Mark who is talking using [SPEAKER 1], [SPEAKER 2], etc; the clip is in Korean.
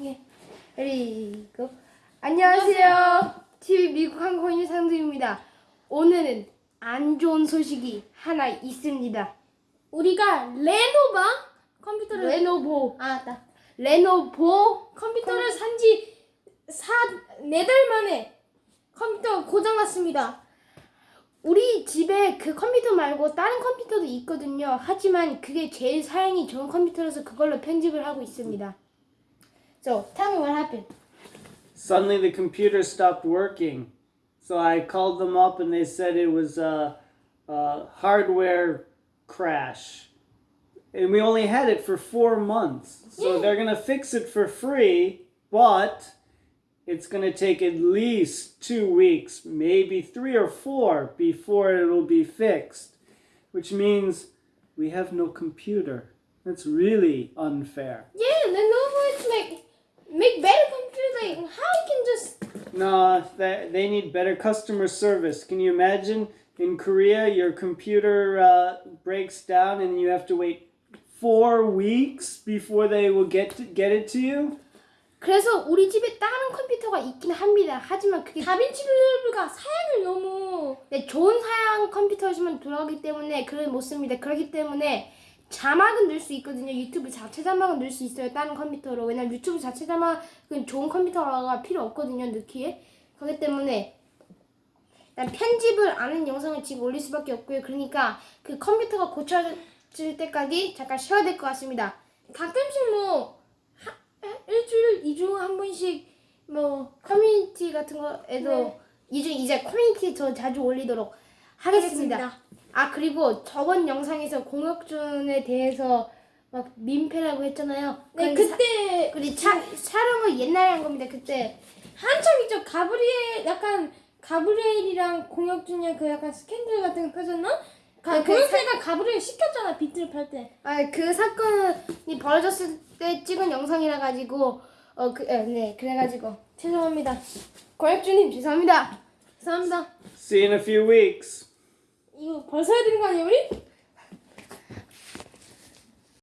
[SPEAKER 1] 예. 그리고 안녕하세요. TV 미국 항공인 상두입니다. 오늘은 안 좋은 소식이 하나 있습니다.
[SPEAKER 2] 우리가 레노바 컴퓨터를
[SPEAKER 1] 레노보
[SPEAKER 2] 아, 맞다.
[SPEAKER 1] 레노보
[SPEAKER 2] 컴퓨터를 산지 네달 만에 컴퓨터가 고장났습니다.
[SPEAKER 1] 우리 집에 그 컴퓨터 말고 다른 컴퓨터도 있거든요. 하지만 그게 제일 사양이 좋은 컴퓨터라서 그걸로 편집을 하고 있습니다. So, tell me what happened.
[SPEAKER 3] Suddenly the computer stopped working. So I called them up and they said it was a, a hardware crash. And we only had it for four months. So they're going to fix it for free, but it's going to take at least two weeks, maybe three or four, before it'll be fixed. Which means we have no computer. That's really unfair.
[SPEAKER 2] Yeah, Lenovo is like make better computers. Like how you can just
[SPEAKER 3] No, that they need better customer service. Can you imagine in Korea your computer uh, breaks down and you have to wait four weeks before they will get to, get it to you?
[SPEAKER 1] 그래서 우리 집에 다른 컴퓨터가 있긴 합니다. 하지만 그게
[SPEAKER 2] 다빈치 리졸브가 사양을 너무
[SPEAKER 1] 네, 좋은 사양 컴퓨터지만 돌아가기 때문에 그걸 못 씁니다. 그렇기 때문에 자막은 넣을 수 있거든요. 유튜브 자체 자막은 넣을 수 있어요. 다른 컴퓨터로. 왜냐면 유튜브 자체 자막은 좋은 컴퓨터가 필요 없거든요. 넣기에. 그렇기 때문에 일단 편집을 안 한 영상을 지금 올릴 수밖에 없고요. 그러니까 그 컴퓨터가 고쳐질 때까지 잠깐 쉬어야 될 것 같습니다.
[SPEAKER 2] 가끔씩 뭐 하, 일주일 이주 한 번씩
[SPEAKER 1] 뭐 커뮤니티 같은 거에도
[SPEAKER 2] 네.
[SPEAKER 1] 이제 이제 커뮤니티 더 자주 올리도록 하겠습니다.
[SPEAKER 2] 하겠습니다.
[SPEAKER 1] 아 그리고 저번 영상에서 공혁준에 대해서 막 민폐라고 했잖아요.
[SPEAKER 2] 네 그때
[SPEAKER 1] 우리 차, 촬영을 옛날에 한 겁니다. 그때
[SPEAKER 2] 한참 있죠. 가브리엘 약간 가브리엘이랑 공혁준이랑 그 약간 스캔들 같은 거 터졌나? 가,
[SPEAKER 1] 네, 그
[SPEAKER 2] 공혁준이가 가브리엘 시켰잖아 비트를 팔 때.
[SPEAKER 1] 아, 그 사건이 벌어졌을 때 찍은 영상이라 가지고 어그네 그래가지고 죄송합니다. 공혁준님 죄송합니다.
[SPEAKER 2] 죄송합니다.
[SPEAKER 3] See you in a few weeks.
[SPEAKER 2] 벌써 해야 되는 거 아니에요 우리?